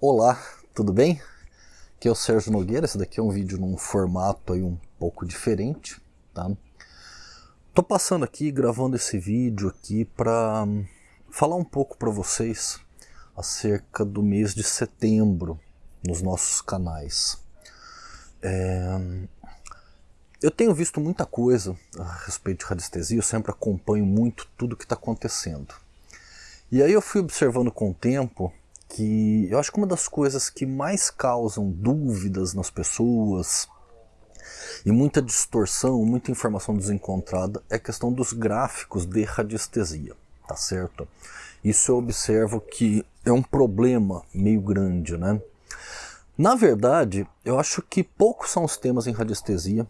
Olá, tudo bem? Aqui é o Sérgio Nogueira, esse daqui é um vídeo num formato aí um pouco diferente, tá? Tô passando aqui, gravando esse vídeo aqui para hum, falar um pouco para vocês acerca do mês de setembro nos nossos canais. É... Eu tenho visto muita coisa a respeito de radiestesia, eu sempre acompanho muito tudo que está acontecendo. E aí eu fui observando com o tempo que eu acho que uma das coisas que mais causam dúvidas nas pessoas e muita distorção, muita informação desencontrada é a questão dos gráficos de radiestesia, tá certo? Isso eu observo que é um problema meio grande, né? Na verdade, eu acho que poucos são os temas em radiestesia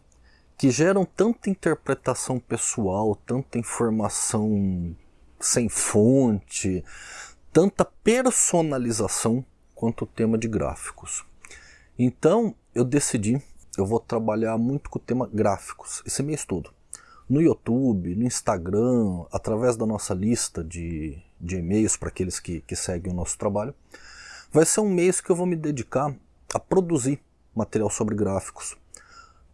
que geram tanta interpretação pessoal, tanta informação sem fonte, tanta personalização quanto o tema de gráficos. Então eu decidi, eu vou trabalhar muito com o tema gráficos, esse mês todo. No YouTube, no Instagram, através da nossa lista de, de e-mails para aqueles que, que seguem o nosso trabalho. Vai ser um mês que eu vou me dedicar a produzir material sobre gráficos.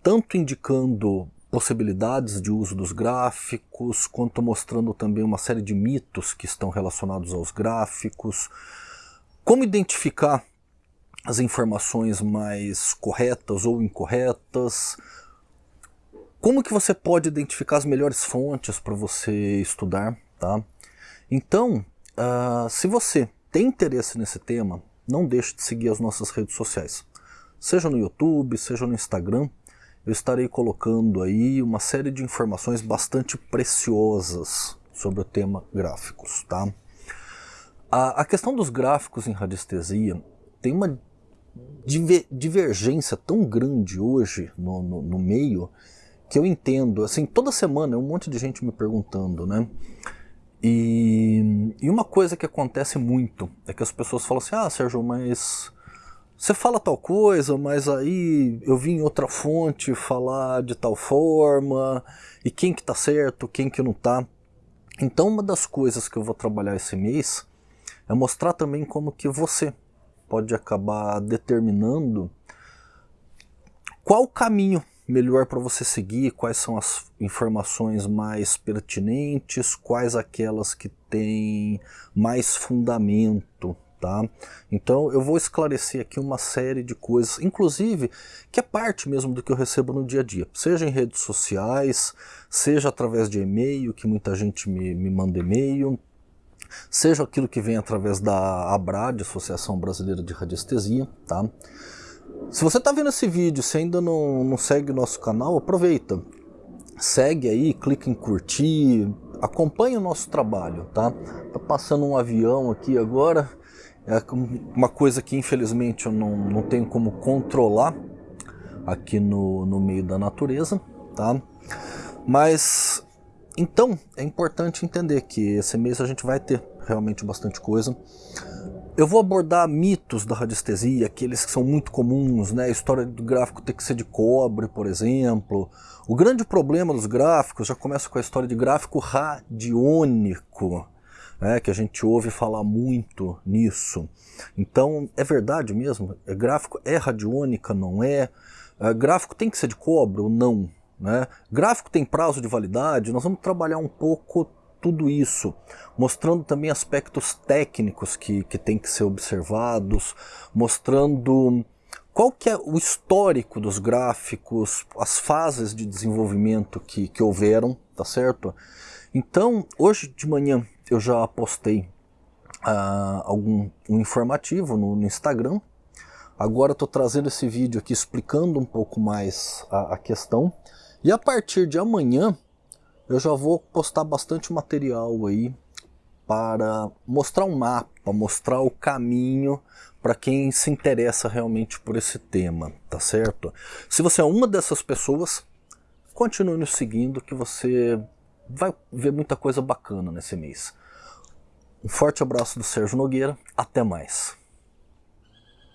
Tanto indicando possibilidades de uso dos gráficos, quanto mostrando também uma série de mitos que estão relacionados aos gráficos, como identificar as informações mais corretas ou incorretas, como que você pode identificar as melhores fontes para você estudar, tá? Então, uh, se você tem interesse nesse tema, não deixe de seguir as nossas redes sociais, seja no YouTube, seja no Instagram, eu estarei colocando aí uma série de informações bastante preciosas sobre o tema gráficos. Tá? A, a questão dos gráficos em radiestesia tem uma diver, divergência tão grande hoje no, no, no, meio que eu entendo, assim, toda semana é um monte de gente me perguntando, né? E, e uma coisa que acontece muito é que as pessoas falam assim, ah Sérgio, mas você fala tal coisa, mas aí eu vi em outra fonte falar de tal forma, e quem que tá certo, quem que não tá. Então uma das coisas que eu vou trabalhar esse mês é mostrar também como que você pode acabar determinando qual o caminho melhor para você seguir, quais são as informações mais pertinentes, quais aquelas que têm mais fundamento Tá? Então eu vou esclarecer aqui uma série de coisas, inclusive que é parte mesmo do que eu recebo no dia a dia, seja em redes sociais, seja através de e-mail, que muita gente me, me manda e-mail, seja aquilo que vem através da ABRAD, Associação Brasileira de Radiestesia. Tá? Se você está vendo esse vídeo, se ainda não, não segue o nosso canal, aproveita, segue aí, clica em curtir, acompanhe o nosso trabalho, tá? Tá passando um avião aqui agora, é uma coisa que infelizmente eu não, não tenho como controlar aqui no, no meio da natureza, tá? Mas, então, é importante entender que esse mês a gente vai ter realmente bastante coisa. Eu vou abordar mitos da radiestesia, aqueles que são muito comuns, né? A história do gráfico ter que ser de cobre, por exemplo. O grande problema dos gráficos já começa com a história de gráfico radiônico né, que a gente ouve falar muito nisso. Então, é verdade mesmo? É, gráfico é radiônica, não é? é? Gráfico tem que ser de cobre ou não? Né? Gráfico tem prazo de validade? Nós vamos trabalhar um pouco tudo isso, mostrando também aspectos técnicos que, que tem que ser observados, mostrando qual que é o histórico dos gráficos, as fases de desenvolvimento que, que houveram, tá certo? Então, hoje de manhã eu já postei uh, algum um informativo no, no Instagram. Agora estou trazendo esse vídeo aqui explicando um pouco mais a, a questão. E a partir de amanhã eu já vou postar bastante material aí para mostrar um mapa, mostrar o caminho para quem se interessa realmente por esse tema, tá certo? Se você é uma dessas pessoas, continue nos seguindo que você vai ver muita coisa bacana nesse mês. Um forte abraço do Sérgio Nogueira, até mais.